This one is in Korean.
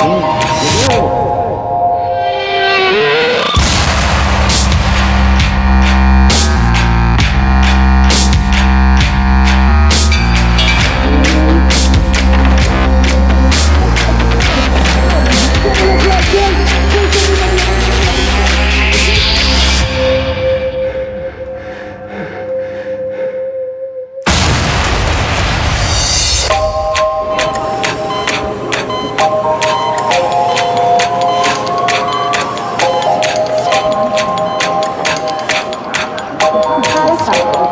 嗯，有没有？ 사람.